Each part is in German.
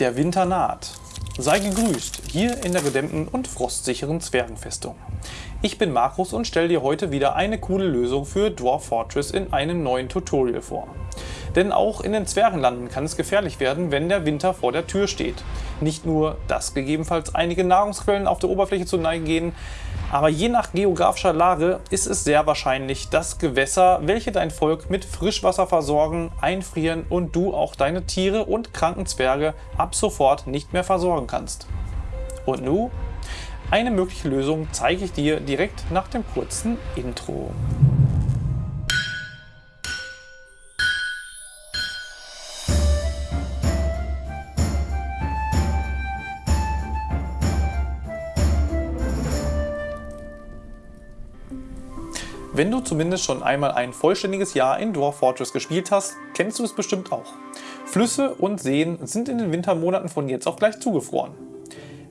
Der Winter naht. Sei gegrüßt, hier in der gedämmten und frostsicheren Zwergenfestung. Ich bin Markus und stelle dir heute wieder eine coole Lösung für Dwarf Fortress in einem neuen Tutorial vor. Denn auch in den Zwergenlanden kann es gefährlich werden, wenn der Winter vor der Tür steht. Nicht nur, dass gegebenenfalls einige Nahrungsquellen auf der Oberfläche zu Neige gehen, aber je nach geografischer Lage ist es sehr wahrscheinlich, dass Gewässer, welche dein Volk mit Frischwasser versorgen, einfrieren und du auch deine Tiere und kranken Zwerge ab sofort nicht mehr versorgen kannst. Und nun? Eine mögliche Lösung zeige ich dir direkt nach dem kurzen Intro. Wenn du zumindest schon einmal ein vollständiges Jahr in Dwarf Fortress gespielt hast, kennst du es bestimmt auch. Flüsse und Seen sind in den Wintermonaten von jetzt auf gleich zugefroren.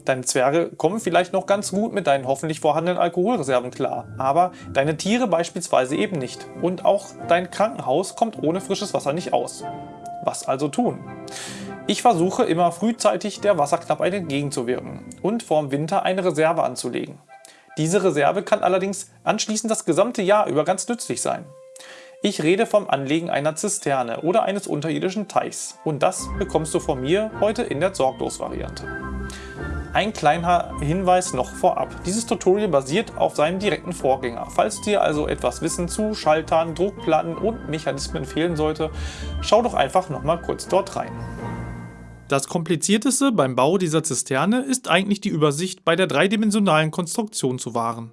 Deine Zwerge kommen vielleicht noch ganz gut mit deinen hoffentlich vorhandenen Alkoholreserven klar, aber deine Tiere beispielsweise eben nicht. Und auch dein Krankenhaus kommt ohne frisches Wasser nicht aus. Was also tun? Ich versuche immer frühzeitig der Wasserknappheit entgegenzuwirken und vorm Winter eine Reserve anzulegen. Diese Reserve kann allerdings anschließend das gesamte Jahr über ganz nützlich sein. Ich rede vom Anlegen einer Zisterne oder eines unterirdischen Teichs und das bekommst du von mir heute in der Sorglos-Variante. Ein kleiner Hinweis noch vorab. Dieses Tutorial basiert auf seinem direkten Vorgänger. Falls dir also etwas Wissen zu Schaltern, Druckplatten und Mechanismen fehlen sollte, schau doch einfach nochmal kurz dort rein. Das komplizierteste beim Bau dieser Zisterne ist eigentlich die Übersicht bei der dreidimensionalen Konstruktion zu wahren.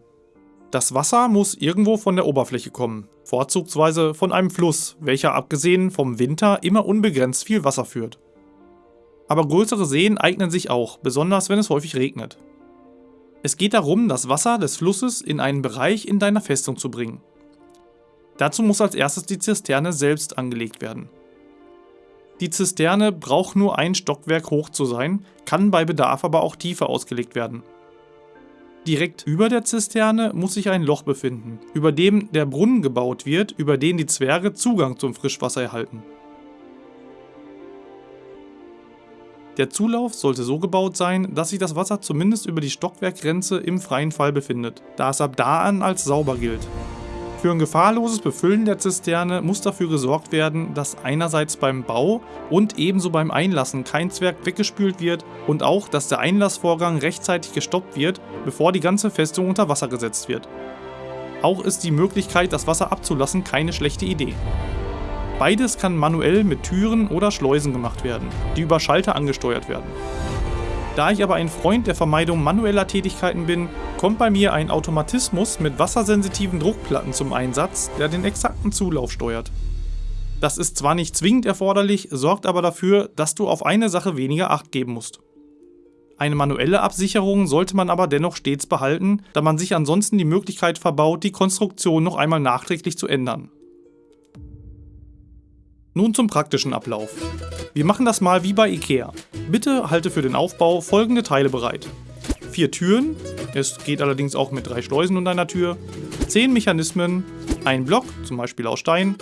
Das Wasser muss irgendwo von der Oberfläche kommen, vorzugsweise von einem Fluss, welcher abgesehen vom Winter immer unbegrenzt viel Wasser führt. Aber größere Seen eignen sich auch, besonders wenn es häufig regnet. Es geht darum, das Wasser des Flusses in einen Bereich in deiner Festung zu bringen. Dazu muss als erstes die Zisterne selbst angelegt werden. Die Zisterne braucht nur ein Stockwerk hoch zu sein, kann bei Bedarf aber auch tiefer ausgelegt werden. Direkt über der Zisterne muss sich ein Loch befinden, über dem der Brunnen gebaut wird, über den die Zwerge Zugang zum Frischwasser erhalten. Der Zulauf sollte so gebaut sein, dass sich das Wasser zumindest über die Stockwerkgrenze im freien Fall befindet, da es ab da an als sauber gilt. Für ein gefahrloses Befüllen der Zisterne muss dafür gesorgt werden, dass einerseits beim Bau und ebenso beim Einlassen kein Zwerg weggespült wird und auch, dass der Einlassvorgang rechtzeitig gestoppt wird, bevor die ganze Festung unter Wasser gesetzt wird. Auch ist die Möglichkeit, das Wasser abzulassen, keine schlechte Idee. Beides kann manuell mit Türen oder Schleusen gemacht werden, die über Schalter angesteuert werden. Da ich aber ein Freund der Vermeidung manueller Tätigkeiten bin, kommt bei mir ein Automatismus mit wassersensitiven Druckplatten zum Einsatz, der den exakten Zulauf steuert. Das ist zwar nicht zwingend erforderlich, sorgt aber dafür, dass du auf eine Sache weniger Acht geben musst. Eine manuelle Absicherung sollte man aber dennoch stets behalten, da man sich ansonsten die Möglichkeit verbaut, die Konstruktion noch einmal nachträglich zu ändern. Nun zum praktischen Ablauf. Wir machen das mal wie bei Ikea. Bitte halte für den Aufbau folgende Teile bereit. Vier Türen, es geht allerdings auch mit drei Schleusen und einer Tür, zehn Mechanismen, ein Block, zum Beispiel aus Stein,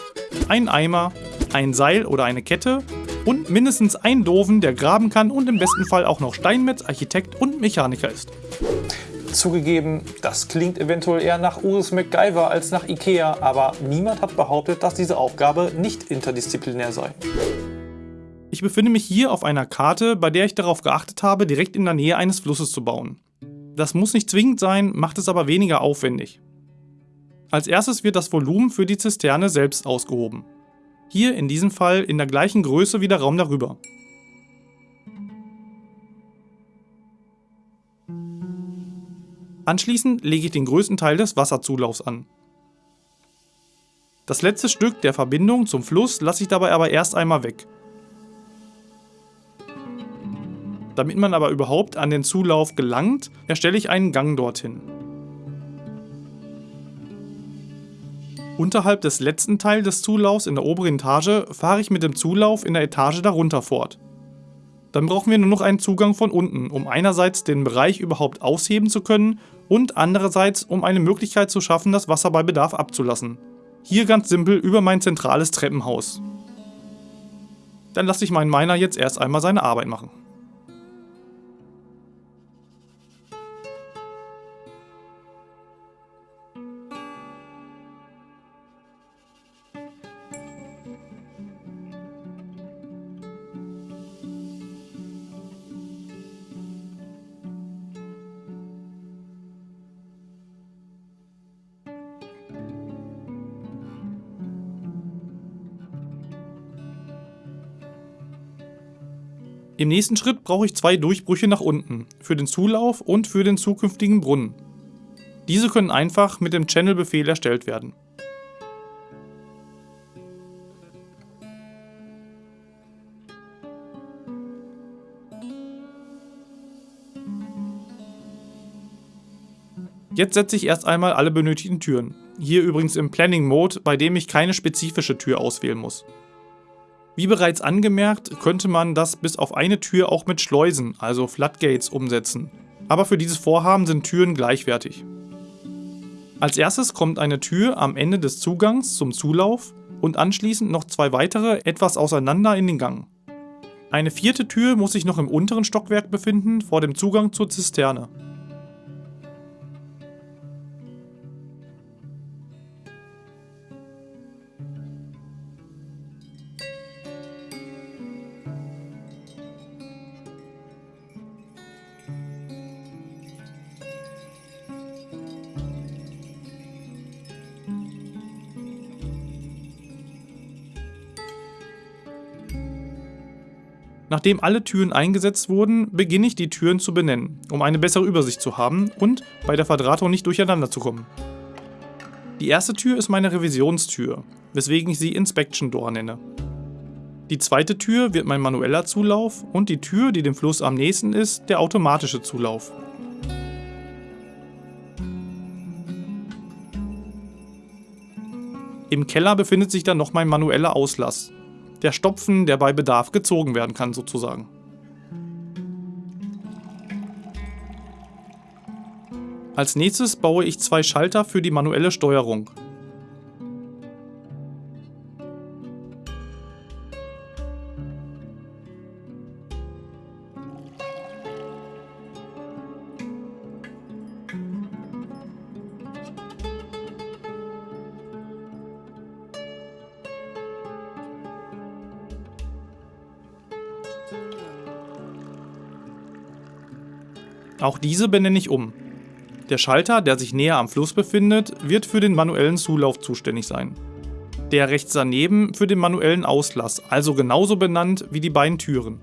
ein Eimer, ein Seil oder eine Kette. Und mindestens einen Doofen, der graben kann und im besten Fall auch noch Steinmetz, Architekt und Mechaniker ist. Zugegeben, das klingt eventuell eher nach Urs MacGyver als nach Ikea, aber niemand hat behauptet, dass diese Aufgabe nicht interdisziplinär sei. Ich befinde mich hier auf einer Karte, bei der ich darauf geachtet habe, direkt in der Nähe eines Flusses zu bauen. Das muss nicht zwingend sein, macht es aber weniger aufwendig. Als erstes wird das Volumen für die Zisterne selbst ausgehoben. Hier in diesem Fall in der gleichen Größe wie der Raum darüber. Anschließend lege ich den größten Teil des Wasserzulaufs an. Das letzte Stück der Verbindung zum Fluss lasse ich dabei aber erst einmal weg. Damit man aber überhaupt an den Zulauf gelangt, erstelle ich einen Gang dorthin. Unterhalb des letzten Teils des Zulaufs in der oberen Etage fahre ich mit dem Zulauf in der Etage darunter fort. Dann brauchen wir nur noch einen Zugang von unten, um einerseits den Bereich überhaupt ausheben zu können und andererseits um eine Möglichkeit zu schaffen, das Wasser bei Bedarf abzulassen. Hier ganz simpel über mein zentrales Treppenhaus. Dann lasse ich meinen Miner jetzt erst einmal seine Arbeit machen. Im nächsten Schritt brauche ich zwei Durchbrüche nach unten, für den Zulauf und für den zukünftigen Brunnen. Diese können einfach mit dem Channel-Befehl erstellt werden. Jetzt setze ich erst einmal alle benötigten Türen. Hier übrigens im Planning Mode, bei dem ich keine spezifische Tür auswählen muss. Wie bereits angemerkt, könnte man das bis auf eine Tür auch mit Schleusen, also Floodgates, umsetzen. Aber für dieses Vorhaben sind Türen gleichwertig. Als erstes kommt eine Tür am Ende des Zugangs zum Zulauf und anschließend noch zwei weitere etwas auseinander in den Gang. Eine vierte Tür muss sich noch im unteren Stockwerk befinden, vor dem Zugang zur Zisterne. Nachdem alle Türen eingesetzt wurden, beginne ich die Türen zu benennen, um eine bessere Übersicht zu haben und bei der Verdrahtung nicht durcheinander zu kommen. Die erste Tür ist meine Revisionstür, weswegen ich sie Inspection Door nenne. Die zweite Tür wird mein manueller Zulauf und die Tür, die dem Fluss am nächsten ist, der automatische Zulauf. Im Keller befindet sich dann noch mein manueller Auslass, der Stopfen, der bei Bedarf gezogen werden kann sozusagen. Als nächstes baue ich zwei Schalter für die manuelle Steuerung. Auch diese benenne ich um. Der Schalter, der sich näher am Fluss befindet, wird für den manuellen Zulauf zuständig sein. Der rechts daneben für den manuellen Auslass, also genauso benannt wie die beiden Türen.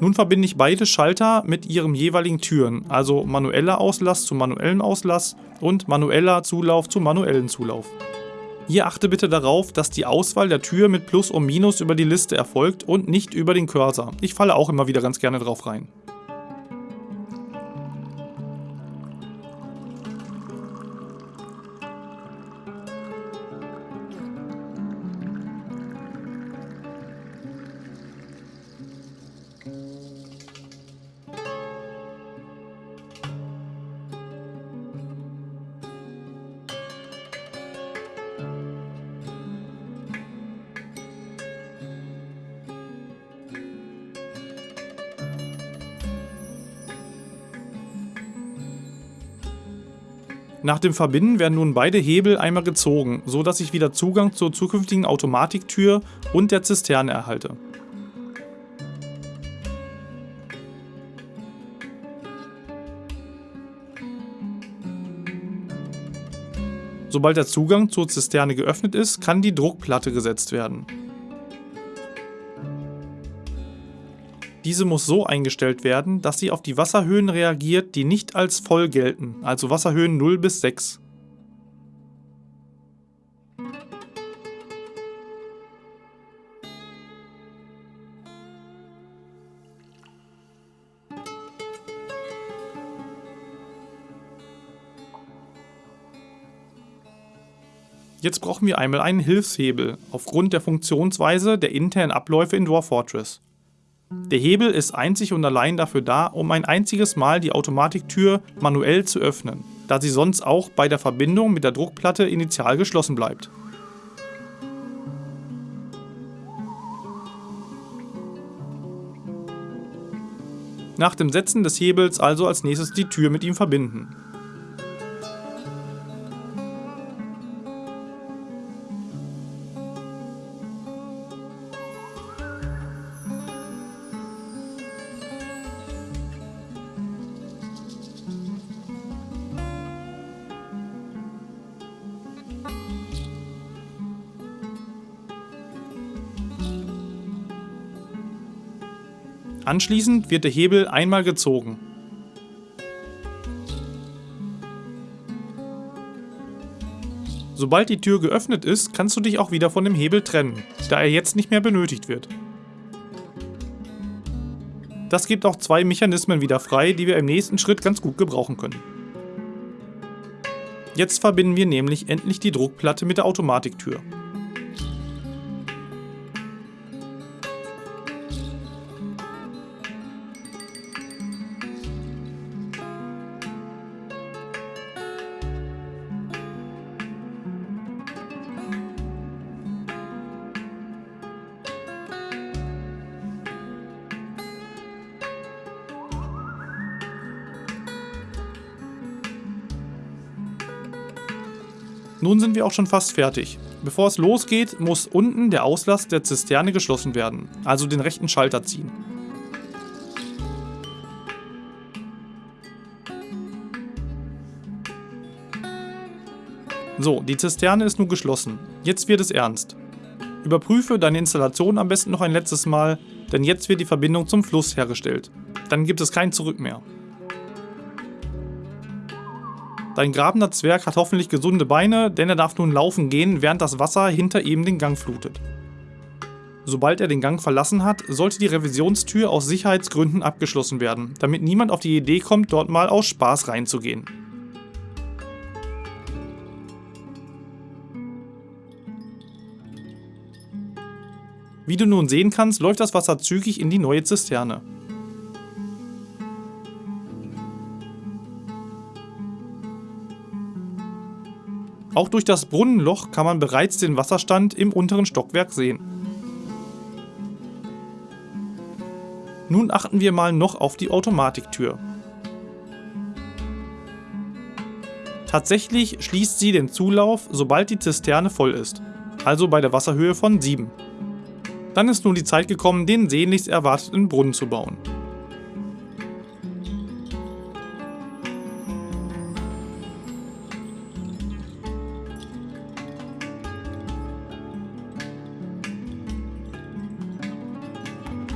Nun verbinde ich beide Schalter mit ihren jeweiligen Türen, also manueller Auslass zu manuellen Auslass und manueller Zulauf zu manuellen Zulauf. Hier achte bitte darauf, dass die Auswahl der Tür mit Plus und Minus über die Liste erfolgt und nicht über den Cursor. Ich falle auch immer wieder ganz gerne drauf rein. Nach dem Verbinden werden nun beide Hebel einmal gezogen, so dass ich wieder Zugang zur zukünftigen Automatiktür und der Zisterne erhalte. Sobald der Zugang zur Zisterne geöffnet ist, kann die Druckplatte gesetzt werden. Diese muss so eingestellt werden, dass sie auf die Wasserhöhen reagiert, die nicht als voll gelten, also Wasserhöhen 0 bis 6. Jetzt brauchen wir einmal einen Hilfshebel, aufgrund der Funktionsweise der internen Abläufe in Dwarf Fortress. Der Hebel ist einzig und allein dafür da, um ein einziges Mal die Automatiktür manuell zu öffnen, da sie sonst auch bei der Verbindung mit der Druckplatte initial geschlossen bleibt. Nach dem Setzen des Hebels also als nächstes die Tür mit ihm verbinden. Anschließend wird der Hebel einmal gezogen. Sobald die Tür geöffnet ist, kannst du dich auch wieder von dem Hebel trennen, da er jetzt nicht mehr benötigt wird. Das gibt auch zwei Mechanismen wieder frei, die wir im nächsten Schritt ganz gut gebrauchen können. Jetzt verbinden wir nämlich endlich die Druckplatte mit der Automatiktür. Nun sind wir auch schon fast fertig. Bevor es losgeht, muss unten der Auslass der Zisterne geschlossen werden, also den rechten Schalter ziehen. So, die Zisterne ist nun geschlossen. Jetzt wird es ernst. Überprüfe deine Installation am besten noch ein letztes Mal, denn jetzt wird die Verbindung zum Fluss hergestellt. Dann gibt es kein Zurück mehr. Dein grabender Zwerg hat hoffentlich gesunde Beine, denn er darf nun laufen gehen, während das Wasser hinter ihm den Gang flutet. Sobald er den Gang verlassen hat, sollte die Revisionstür aus Sicherheitsgründen abgeschlossen werden, damit niemand auf die Idee kommt, dort mal aus Spaß reinzugehen. Wie du nun sehen kannst, läuft das Wasser zügig in die neue Zisterne. Auch durch das Brunnenloch kann man bereits den Wasserstand im unteren Stockwerk sehen. Nun achten wir mal noch auf die Automatiktür. Tatsächlich schließt sie den Zulauf, sobald die Zisterne voll ist, also bei der Wasserhöhe von 7. Dann ist nun die Zeit gekommen, den sehnlichst erwarteten Brunnen zu bauen.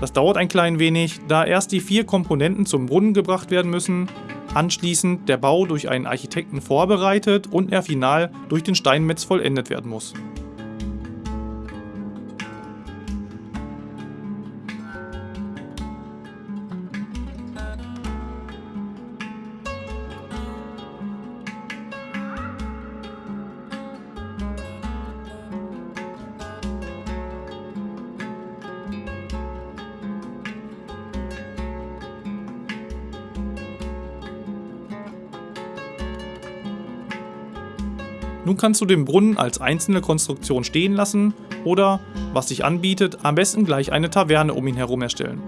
Das dauert ein klein wenig, da erst die vier Komponenten zum Brunnen gebracht werden müssen, anschließend der Bau durch einen Architekten vorbereitet und er final durch den Steinmetz vollendet werden muss. Nun kannst du den Brunnen als einzelne Konstruktion stehen lassen oder, was sich anbietet, am besten gleich eine Taverne um ihn herum erstellen.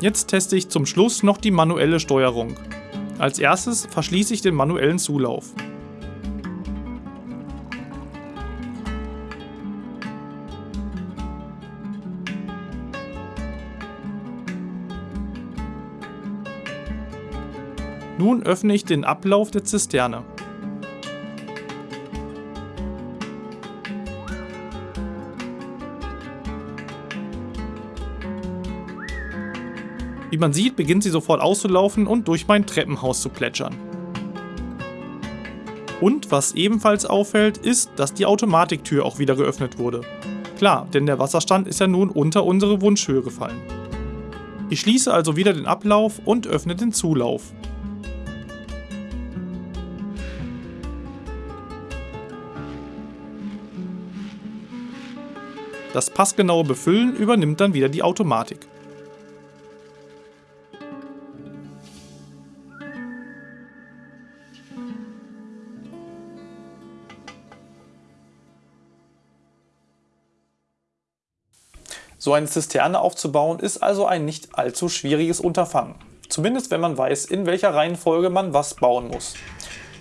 Jetzt teste ich zum Schluss noch die manuelle Steuerung. Als erstes verschließe ich den manuellen Zulauf. Nun öffne ich den Ablauf der Zisterne. Wie man sieht, beginnt sie sofort auszulaufen und durch mein Treppenhaus zu plätschern. Und was ebenfalls auffällt, ist, dass die Automatiktür auch wieder geöffnet wurde. Klar, denn der Wasserstand ist ja nun unter unsere Wunschhöhe gefallen. Ich schließe also wieder den Ablauf und öffne den Zulauf. Das passgenaue Befüllen übernimmt dann wieder die Automatik. So eine Zisterne aufzubauen ist also ein nicht allzu schwieriges Unterfangen. Zumindest wenn man weiß, in welcher Reihenfolge man was bauen muss.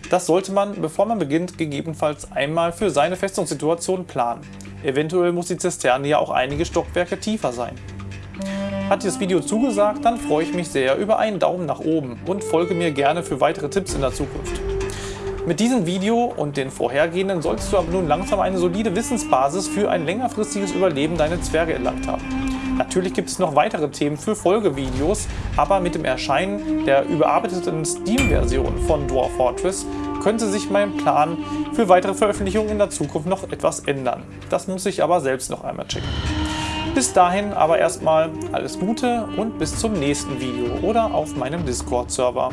Das sollte man, bevor man beginnt, gegebenenfalls einmal für seine Festungssituation planen. Eventuell muss die Zisterne ja auch einige Stockwerke tiefer sein. Hat dir das Video zugesagt, dann freue ich mich sehr über einen Daumen nach oben und folge mir gerne für weitere Tipps in der Zukunft. Mit diesem Video und den vorhergehenden solltest du aber nun langsam eine solide Wissensbasis für ein längerfristiges Überleben deiner Zwerge erlangt haben. Natürlich gibt es noch weitere Themen für Folgevideos, aber mit dem Erscheinen der überarbeiteten Steam-Version von Dwarf Fortress könnte sich mein Plan für weitere Veröffentlichungen in der Zukunft noch etwas ändern. Das muss ich aber selbst noch einmal checken. Bis dahin aber erstmal alles Gute und bis zum nächsten Video oder auf meinem Discord-Server.